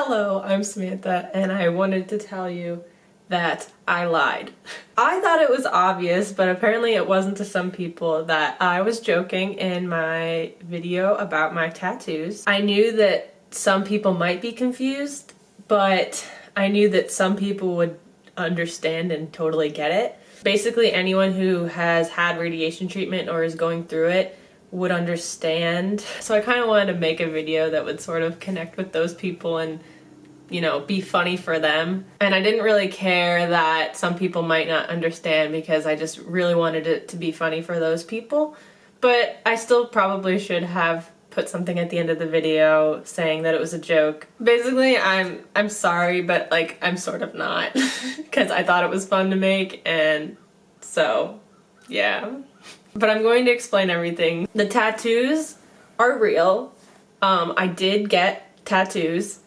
Hello, I'm Samantha, and I wanted to tell you that I lied. I thought it was obvious, but apparently it wasn't to some people that I was joking in my video about my tattoos. I knew that some people might be confused, but I knew that some people would understand and totally get it. Basically anyone who has had radiation treatment or is going through it would understand. So I kind of wanted to make a video that would sort of connect with those people and you know, be funny for them. And I didn't really care that some people might not understand because I just really wanted it to be funny for those people. But I still probably should have put something at the end of the video saying that it was a joke. Basically, I'm I'm sorry, but like I'm sort of not because I thought it was fun to make and so yeah. But I'm going to explain everything. The tattoos are real. Um, I did get tattoos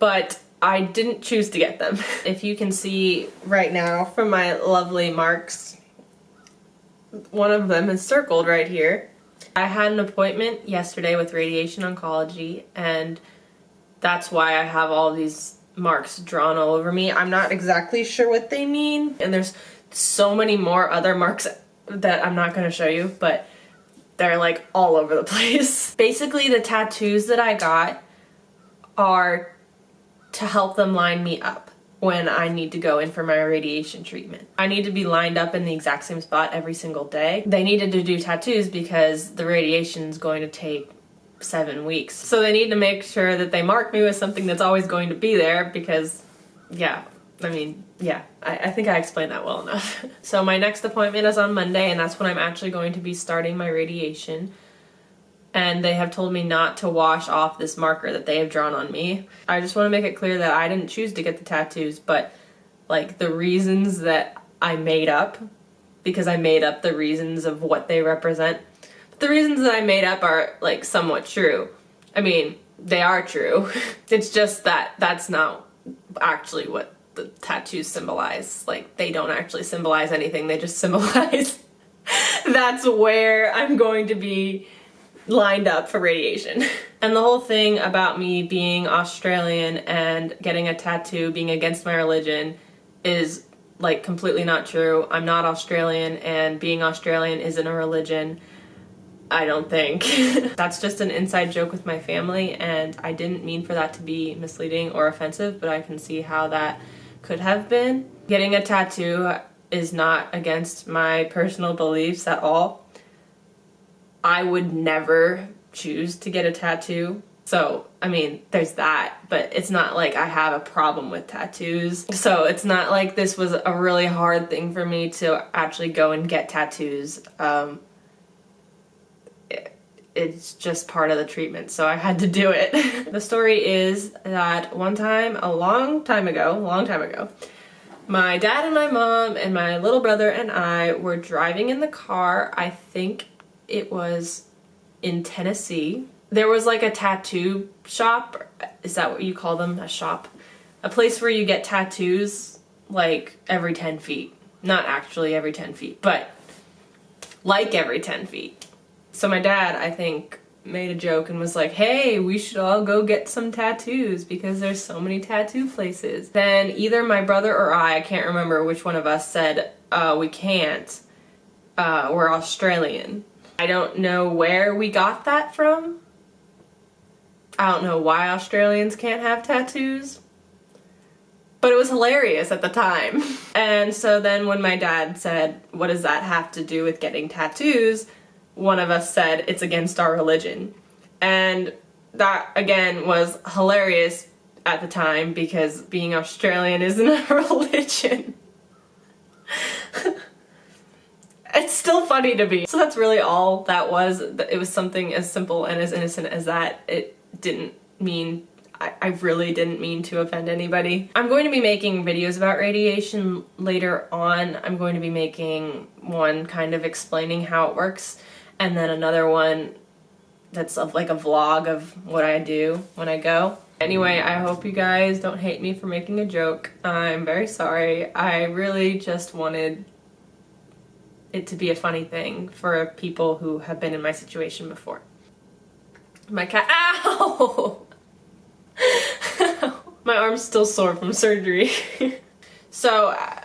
but I didn't choose to get them. if you can see right now from my lovely marks, one of them is circled right here. I had an appointment yesterday with radiation oncology and that's why I have all these marks drawn all over me. I'm not exactly sure what they mean and there's so many more other marks that I'm not going to show you but they're like all over the place. Basically the tattoos that I got are to help them line me up when I need to go in for my radiation treatment. I need to be lined up in the exact same spot every single day. They needed to do tattoos because the radiation is going to take seven weeks. So they need to make sure that they mark me with something that's always going to be there because, yeah, I mean, yeah, I, I think I explained that well enough. so my next appointment is on Monday and that's when I'm actually going to be starting my radiation and they have told me not to wash off this marker that they have drawn on me. I just want to make it clear that I didn't choose to get the tattoos, but like the reasons that I made up, because I made up the reasons of what they represent, but the reasons that I made up are like somewhat true. I mean, they are true. it's just that that's not actually what the tattoos symbolize. Like, they don't actually symbolize anything, they just symbolize that's where I'm going to be lined up for radiation. and the whole thing about me being Australian and getting a tattoo, being against my religion, is like completely not true. I'm not Australian and being Australian isn't a religion. I don't think. That's just an inside joke with my family and I didn't mean for that to be misleading or offensive, but I can see how that could have been. Getting a tattoo is not against my personal beliefs at all. I would never choose to get a tattoo. So, I mean, there's that, but it's not like I have a problem with tattoos. So it's not like this was a really hard thing for me to actually go and get tattoos. Um, it's just part of the treatment, so I had to do it. the story is that one time, a long time ago, long time ago, my dad and my mom and my little brother and I were driving in the car, I think it was in Tennessee. There was like a tattoo shop. Is that what you call them? A shop? A place where you get tattoos like every 10 feet. Not actually every 10 feet, but like every 10 feet. So my dad, I think, made a joke and was like, hey, we should all go get some tattoos because there's so many tattoo places. Then either my brother or I, I can't remember which one of us said, uh, we can't. Uh, we're Australian. I don't know where we got that from. I don't know why Australians can't have tattoos. But it was hilarious at the time. And so then when my dad said, what does that have to do with getting tattoos? One of us said, it's against our religion. And that, again, was hilarious at the time because being Australian isn't a religion. it's still funny to me. So that's really all that was. It was something as simple and as innocent as that. It didn't mean I, I really didn't mean to offend anybody. I'm going to be making videos about radiation later on. I'm going to be making one kind of explaining how it works and then another one that's like a vlog of what I do when I go. Anyway, I hope you guys don't hate me for making a joke. I'm very sorry. I really just wanted it to be a funny thing for people who have been in my situation before. My cat- Ow! My arm's still sore from surgery. so, uh,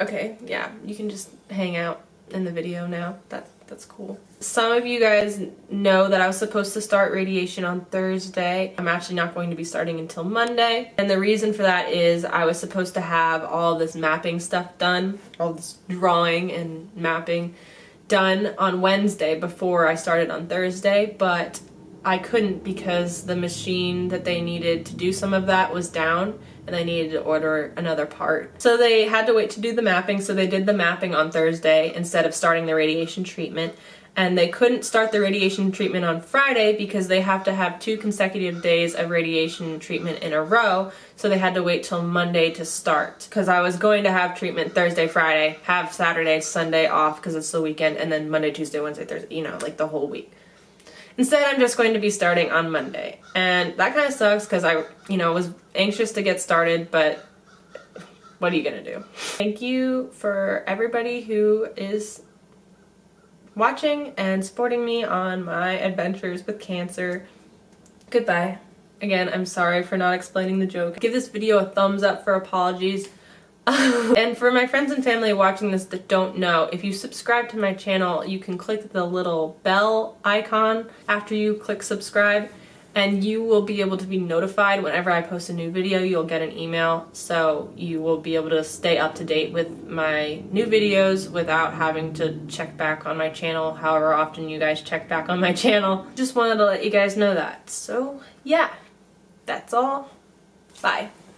okay, yeah, you can just hang out in the video now. That's that's cool. Some of you guys know that I was supposed to start radiation on Thursday. I'm actually not going to be starting until Monday. And the reason for that is I was supposed to have all this mapping stuff done, all this drawing and mapping done on Wednesday before I started on Thursday, but I couldn't because the machine that they needed to do some of that was down and I needed to order another part. So they had to wait to do the mapping, so they did the mapping on Thursday instead of starting the radiation treatment. And they couldn't start the radiation treatment on Friday because they have to have two consecutive days of radiation treatment in a row, so they had to wait till Monday to start. Because I was going to have treatment Thursday, Friday, have Saturday, Sunday off because it's the weekend, and then Monday, Tuesday, Wednesday, Thursday, you know, like the whole week. Instead, I'm just going to be starting on Monday. And that kind of sucks because I, you know, was anxious to get started, but what are you gonna do? Thank you for everybody who is watching and supporting me on my adventures with cancer. Goodbye. Again, I'm sorry for not explaining the joke. Give this video a thumbs up for apologies. and for my friends and family watching this that don't know, if you subscribe to my channel, you can click the little bell icon after you click subscribe and you will be able to be notified whenever I post a new video. You'll get an email, so you will be able to stay up to date with my new videos without having to check back on my channel however often you guys check back on my channel. Just wanted to let you guys know that. So yeah, that's all. Bye.